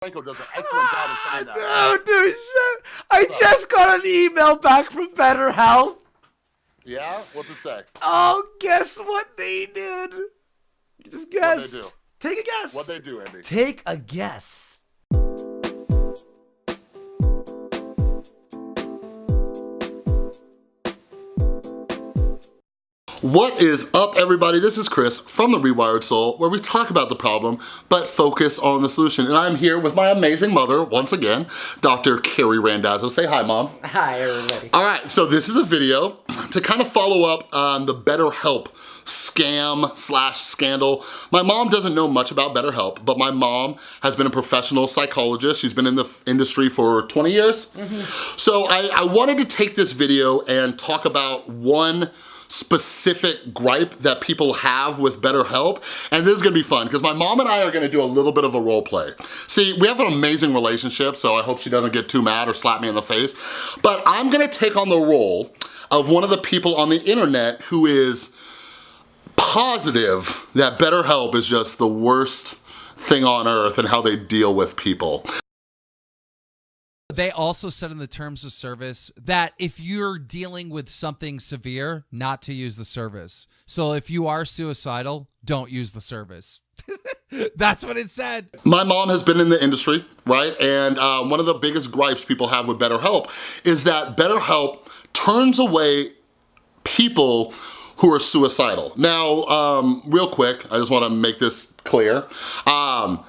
Franco does an excellent job of that. Ah, Dude, shit. I just got an email back from BetterHelp. Yeah? What's it say? Oh, guess what they did? Just guess. What they do? Take a guess. What they do, Andy? Take a guess. What is up everybody? This is Chris from The Rewired Soul where we talk about the problem but focus on the solution. And I'm here with my amazing mother, once again, Dr. Carrie Randazzo. Say hi, Mom. Hi, everybody. All right, so this is a video to kind of follow up on the BetterHelp scam slash scandal. My mom doesn't know much about BetterHelp, but my mom has been a professional psychologist. She's been in the industry for 20 years. Mm-hmm. So I, I wanted to take this video and talk about one specific gripe that people have with BetterHelp. And this is gonna be fun because my mom and I are gonna do a little bit of a role play. See, we have an amazing relationship, so I hope she doesn't get too mad or slap me in the face. But I'm gonna take on the role of one of the people on the internet who is positive that BetterHelp is just the worst thing on earth and how they deal with people. They also said in the terms of service that if you're dealing with something severe, not to use the service. So if you are suicidal, don't use the service. That's what it said. My mom has been in the industry, right? And uh, one of the biggest gripes people have with BetterHelp is that BetterHelp turns away people who are suicidal. Now, um, real quick, I just wanna make this clear. Um,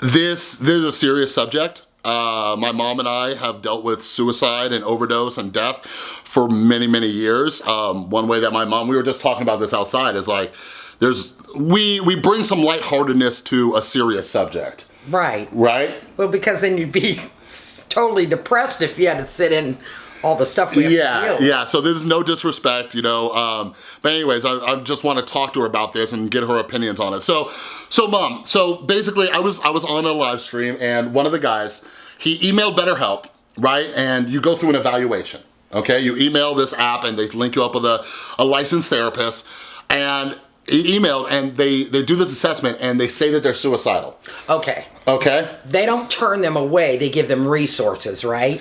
this, this is a serious subject. Uh, my mom and I have dealt with suicide and overdose and death for many, many years. Um, one way that my mom, we were just talking about this outside, is like, there's, we, we bring some lightheartedness to a serious subject, Right. right? Well, because then you'd be totally depressed if you had to sit in all the stuff we Yeah, to yeah, so there's no disrespect, you know, um, but anyways, I, I just wanna talk to her about this and get her opinions on it. So, so mom, so basically I was, I was on a live stream and one of the guys, he emailed BetterHelp, right? And you go through an evaluation, okay? You email this app and they link you up with a, a licensed therapist and he emailed and they, they do this assessment and they say that they're suicidal, Okay. okay? They don't turn them away. They give them resources, right?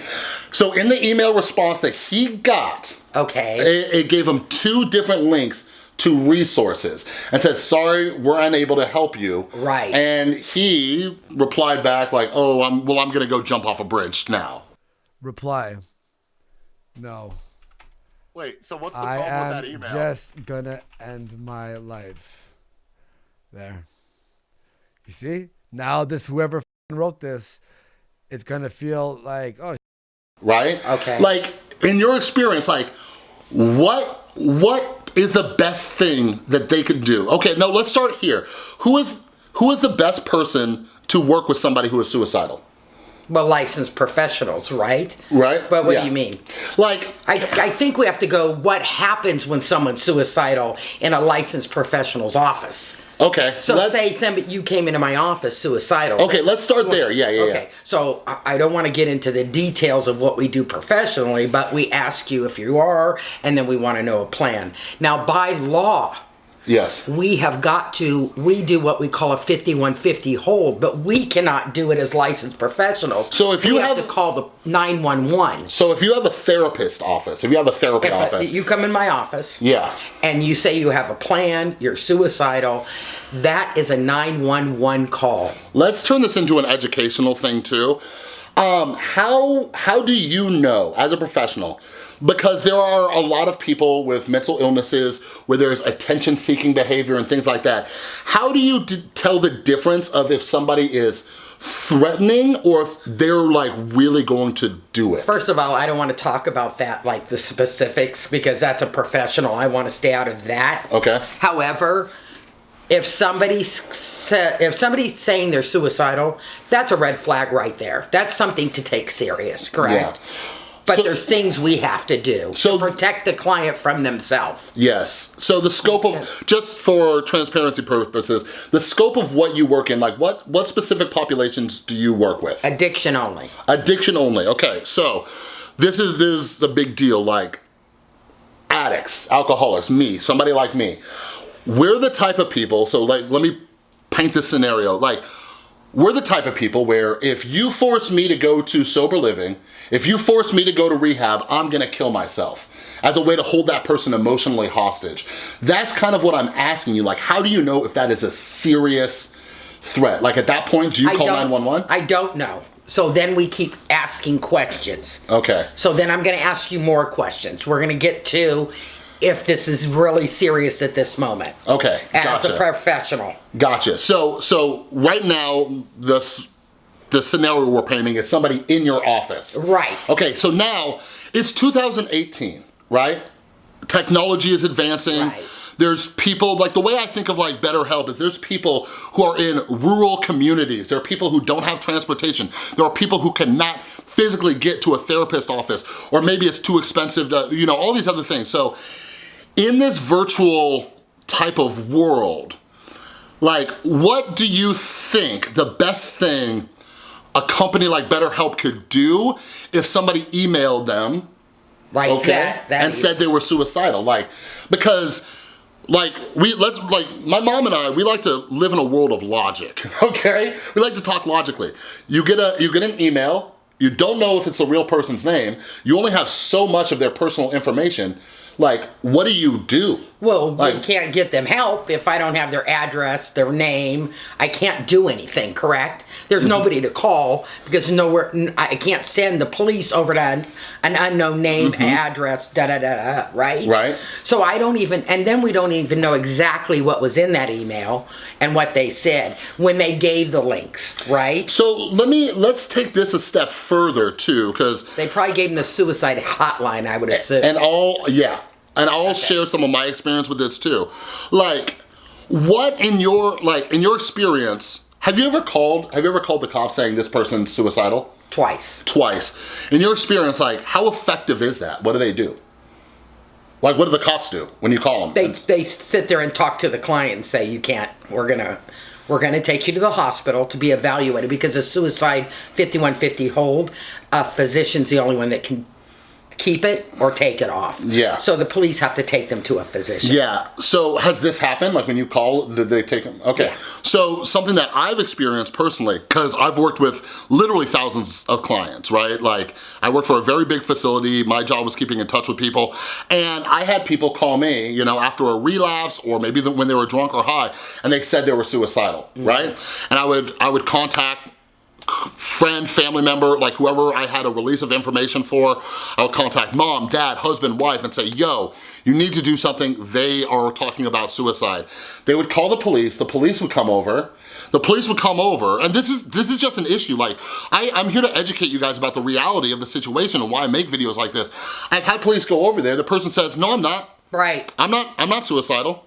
So in the email response that he got, Okay. it, it gave him two different links to resources and said, sorry, we're unable to help you. Right. And he replied back like, oh, I'm, well, I'm gonna go jump off a bridge now. Reply. No. Wait, so what's the I problem with that am email? just gonna end my life. There. You see? Now this whoever wrote this, it's gonna feel like, oh Right? Okay. Like, in your experience, like, what, what is the best thing that they could do? Okay, no, let's start here. Who is, who is the best person to work with somebody who is suicidal? Well, licensed professionals, right? Right? But what Yeah. do you mean? Like, I, I think we have to go what happens when someone's suicidal in a licensed professional's office. okay, So let's, say somebody, you came into my office suicidal. okay, let's start there. Yeah, yeah, Okay, so I don't want to get into the details of what we do professionally, but we ask you if you are, and then we want to know a plan. Now, by law, yeah. Yes. we have got to, we do what we call a 5150 hold, but we cannot do it as licensed professionals. So if you we have- to call the 911. So if you have a therapist office, if you have a therapy If office, you come in my office yeah, and you say you have a plan, you're suicidal, that is a 911 call. let's turn this into an educational thing too. Um, how how do you know as a professional? Because there are a lot of people with mental illnesses where there's attention-seeking behavior and things like that. How do you d- tell the difference of if somebody is threatening or if they're like really going to do it? First of all, I don't want to talk about that, like the specifics, because that's a professional. I want to stay out of that. Okay. However, if somebody's if somebody's saying they're suicidal, that's a red flag right there. That's something to take serious, correct? Yeah. But So- there's things we have to do So- to protect the client from themselves. Yes. So the scope of, just for transparency purposes, the scope of what you work in, like what, what specific populations do you work with? Addiction only. Addiction only, okay. So this is, this is a big deal, like addicts, alcoholics, me, somebody like me. We're the type of people, so like, let me paint this scenario. Like, we're the type of people where if you force me to go to sober living, if you force me to go to rehab, I'm gonna kill myself as a way to hold that person emotionally hostage. That's kind of what I'm asking you. Like, how do you know if that is a serious threat? Like at that point, do you I call 911? I don't know. So then we keep asking questions. Okay. So then I'm going to ask you more questions. We're going to get to if this is really serious at this moment. Okay. As gotcha. a professional. Gotcha. So so right now this the scenario we're painting is somebody in your office. Right. Okay, so now it's 2018, right? Technology is advancing. Right. There's people, like the way I think of like BetterHelp is there's people who are in rural communities. There are people who don't have transportation. There are people who cannot physically get to a therapist office or maybe it's too expensive to, you know, all these other things. So in this virtual type of world, like what do you think the best thing a company like BetterHelp could do if somebody emailed them like okay That, that and said they were suicidal? Like because like we let's like my mom and I we like to live in a world of logic okay? We like to talk logically. You get a you get an email you don't know if it's a real person's name you only have so much of their personal information like what do you do Well, we Like- can't get them help if I don't have their address, their name. I can't do anything, correct? There's Mm-hmm. nobody to call because nowhere. i can't send the police over to an, an unknown name, address, da da da da. Right. Right. So I don't even, and then we don't even know exactly what was in that email and what they said when they gave the links. Right. so let me let's take this a step further too because They probably gave them the suicide hotline. I would assume. and I'll yeah, and I'll share some of my experience with this too. Like, what in your like in your experience have you ever called? Have you ever called the cops saying this person's suicidal? Twice. Twice. In your experience, like how effective is that? What do they do? Like, what do the cops do when you call them? they they sit there and talk to the client and say you can't we're gonna we're gonna take you to the hospital to be evaluated because a suicide 5150 hold a physician's the only one that can keep it or take it off Yeah. so the police have to take them to a physician Yeah. So has this happened? Like when you call, did they take them? Okay. Yeah. So something that I've experienced personally, because I've worked with literally thousands of clients, right? Like I worked for a very big facility. My job was keeping in touch with people. And I had people call me, you know, after a relapse or maybe the- when they were drunk or high, and they said they were suicidal, mm-hmm. right? And I would, I would contact friend, family member, like whoever I had a release of information for, I would contact mom, dad, husband, wife, and say, yo, you need to do something. They are talking about suicide. They would call the police, the police would come over, the police would come over, and this is this is just an issue. Like, I, I'm here to educate you guys about the reality of the situation and why I make videos like this. I've had police go over there, the person says, no, I'm not. right I'm not, I'm not suicidal.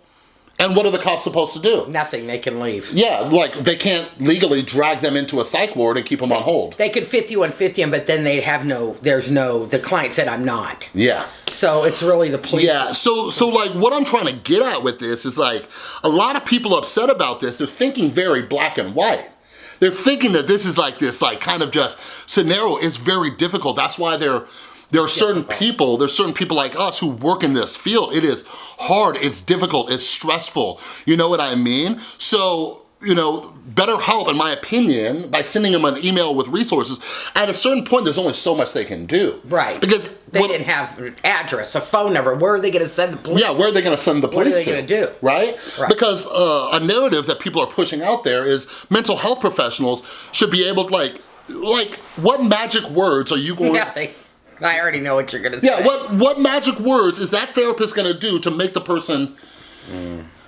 And what are the cops supposed to do? nothing they can leave Yeah, like they can't legally drag them into a psych ward and keep them on hold. they could 5150 them but then they have no there's no the client said i'm not Yeah. so it's really the police Yeah, so so like what I'm trying to get at with this is like a lot of people upset about this, they're thinking very black and white. They're thinking that this is like this like kind of just scenario is very difficult. That's why there there are certain people, there's certain people like us who work in this field. It is hard, it's difficult, it's stressful. You know what I mean? So you know, BetterHelp, in my opinion, by sending them an email with resources. At a certain point, there's only so much they can do. Right. Because they what- didn't have an address a phone number where are they going to send the police yeah, where are they gonna send the police? What are they to? gonna do? Right? Right. Because uh, a narrative that people are pushing out there is mental health professionals should be able to like, like what magic words are you going nothing i already know what you're going to say Yeah, what, what magic words is that therapist gonna do to make the person,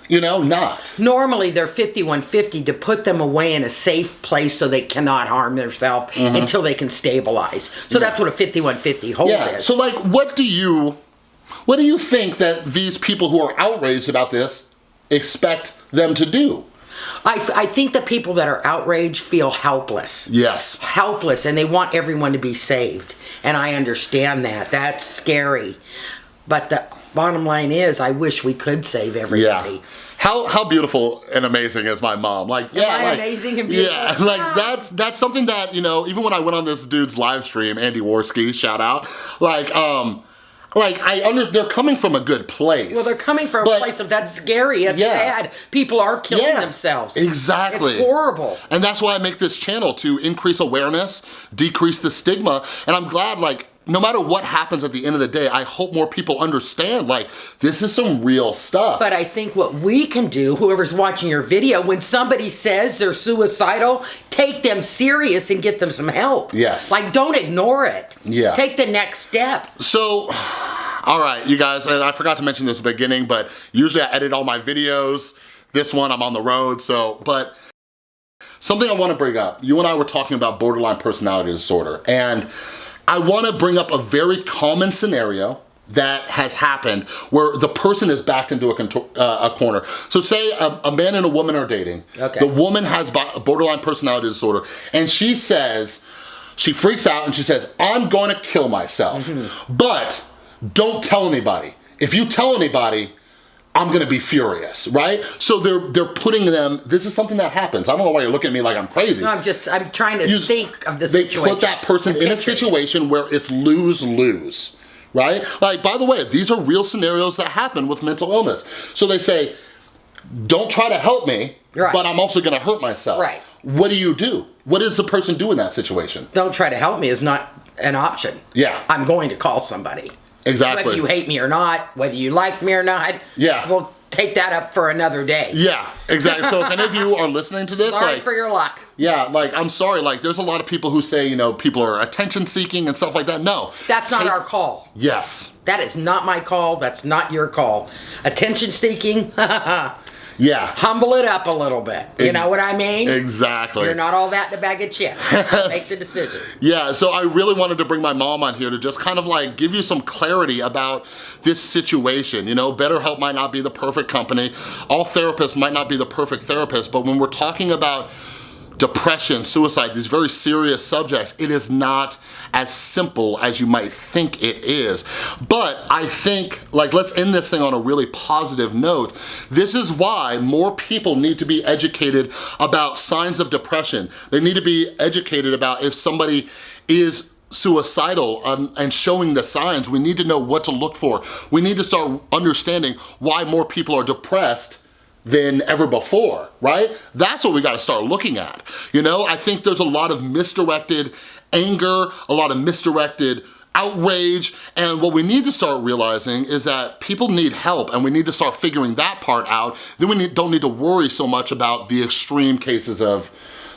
you know, not? Normally, they're 5150 to put them away in a safe place so they cannot harm themselves mm-hmm. until they can stabilize. So that's what a 5150 hold Yeah, is. so like what do you, what do you think that these people who are outraged about this expect them to do? I, f- I think the people that are outraged feel helpless. Yes. Helpless, and they want everyone to be saved. And I understand that. That's scary. But the bottom line is, I wish we could save everybody. Yeah. How how beautiful and amazing is my mom? Like yeah, I like, amazing and beautiful? Yeah, like that's that's something that you know. Even when I went on this dude's live stream, Andy Warski, shout out. Like um, like I under they're coming from a good place. Well, they're coming from But- a place of that's scary. It's Yeah. sad. People are killing Yeah, themselves. exactly. It's horrible. And that's why I make this channel to increase awareness, decrease the stigma, and I'm glad like no matter what happens at the end of the day, I hope more people understand like this is some real stuff. But I think what we can do, whoever's watching your video, when somebody says they're suicidal, take them serious and get them some help. Yes. Like, don't ignore it. Yeah. Take the next step. So, all right, you guys, and I forgot to mention this at the beginning, but usually I edit all my videos. This one, I'm on the road, so, but something I wanna bring up. You and I were talking about borderline personality disorder, and I wanna bring up a very common scenario that has happened where the person is backed into a, uh, a corner. So say a, a man and a woman are dating. Okay. The woman has bo- borderline personality disorder, and she says, she freaks out and she says, I'm gonna kill myself. But don't tell anybody. If you tell anybody, I'm gonna be furious, right? So they're they're putting them, this is something that happens. I don't know why you're looking at me like I'm crazy. No, I'm just, I'm trying to You- think of the they situation. put that person in a situation where it's lose-lose, right? Like, by the way, these are real scenarios that happen with mental illness. So they say, don't try to help me, Right. but I'm also gonna hurt myself. Right. What do you do? What does the person do in that situation? Don't try to help me is not an option. Yeah. I'm going to call somebody. Exactly. Whether you hate me or not, whether you like me or not. Yeah. We'll take that up for another day. Yeah, exactly. So if any of you are listening to this, Sorry like, for your luck. yeah, like, I'm sorry, like, there's a lot of people who say, you know, people are attention seeking and stuff like that. No. That's not our call. Yes. That is not my call. That's not your call. Attention seeking, Yeah. humble it up a little bit. You Ex- know what I mean? Exactly. You're not all that in a bag of chips. Make the decision. Yeah, so I really wanted to bring my mom on here to just kind of like give you some clarity about this situation. You know, BetterHelp might not be the perfect company. All therapists might not be the perfect therapist, but when we're talking about depression, suicide, these very serious subjects, it is not as simple as you might think it is. But I think, like, let's end this thing on a really positive note. This is why more people need to be educated about signs of depression. They need to be educated about if somebody is suicidal um, and showing the signs, we need to know what to look for. We need to start understanding why more people are depressed than ever before, right? That's what we gotta start looking at. You know, I think there's a lot of misdirected anger, a lot of misdirected outrage, and what we need to start realizing is that people need help and we need to start figuring that part out. Then we need, don't need to worry so much about the extreme cases of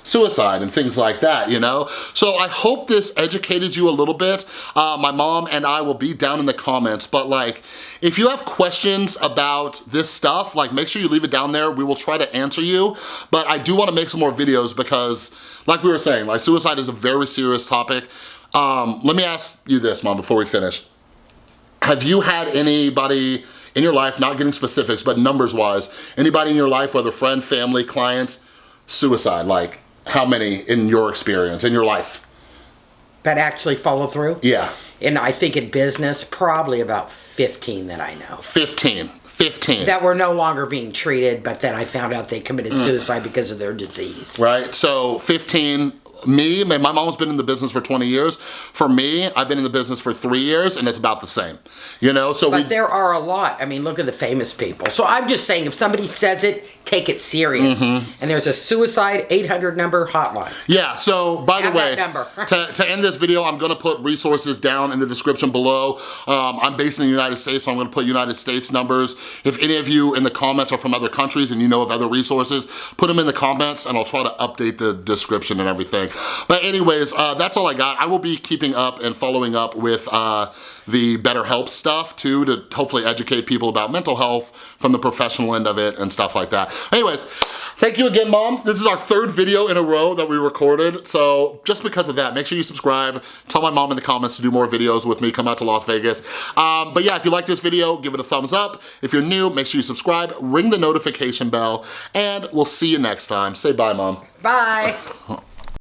suicide and things like that, you know? So I hope this educated you a little bit. Uh, my mom and I will be down in the comments, but like, if you have questions about this stuff, like make sure you leave it down there. We will try to answer you, but I do wanna make some more videos because like we were saying, like suicide is a very serious topic. Um, let me ask you this, mom, before we finish. Have you had anybody in your life, not getting specifics, but numbers wise, anybody in your life, whether friend, family, clients, suicide, like how many in your experience, in your life? That actually follow through. Yeah, And I think in business, probably about 15 that I know. 15, 15. That were no longer being treated, but that I found out they committed mm. suicide because of their disease. right? So 15, me, my mom's been in the business for 20 years. For me, I've been in the business for three years and it's about the same, you know? So But we, there are a lot. I mean, look at the famous people. So I'm just saying, if somebody says it, take it serious. Mm-hmm. And there's a suicide 800 number hotline. Yeah, so by the way, number. to, to end this video, I'm gonna put resources down in the description below. Um, I'm based in the United States, so I'm gonna put United States numbers. If any of you in the comments are from other countries and you know of other resources, put them in the comments and I'll try to update the description and everything. But anyways, uh, that's all I got. I will be keeping up and following up with uh, the BetterHelp stuff too, to hopefully educate people about mental health from the professional end of it and stuff like that. Anyways, thank you again, Mom. This is our third video in a row that we recorded, so just because of that, make sure you subscribe. Tell my mom in the comments to do more videos with me, come out to Las Vegas. Um, but yeah, if you like this video, give it a thumbs up. If you're new, make sure you subscribe, ring the notification bell, and we'll see you next time. Say bye, Mom. Bye.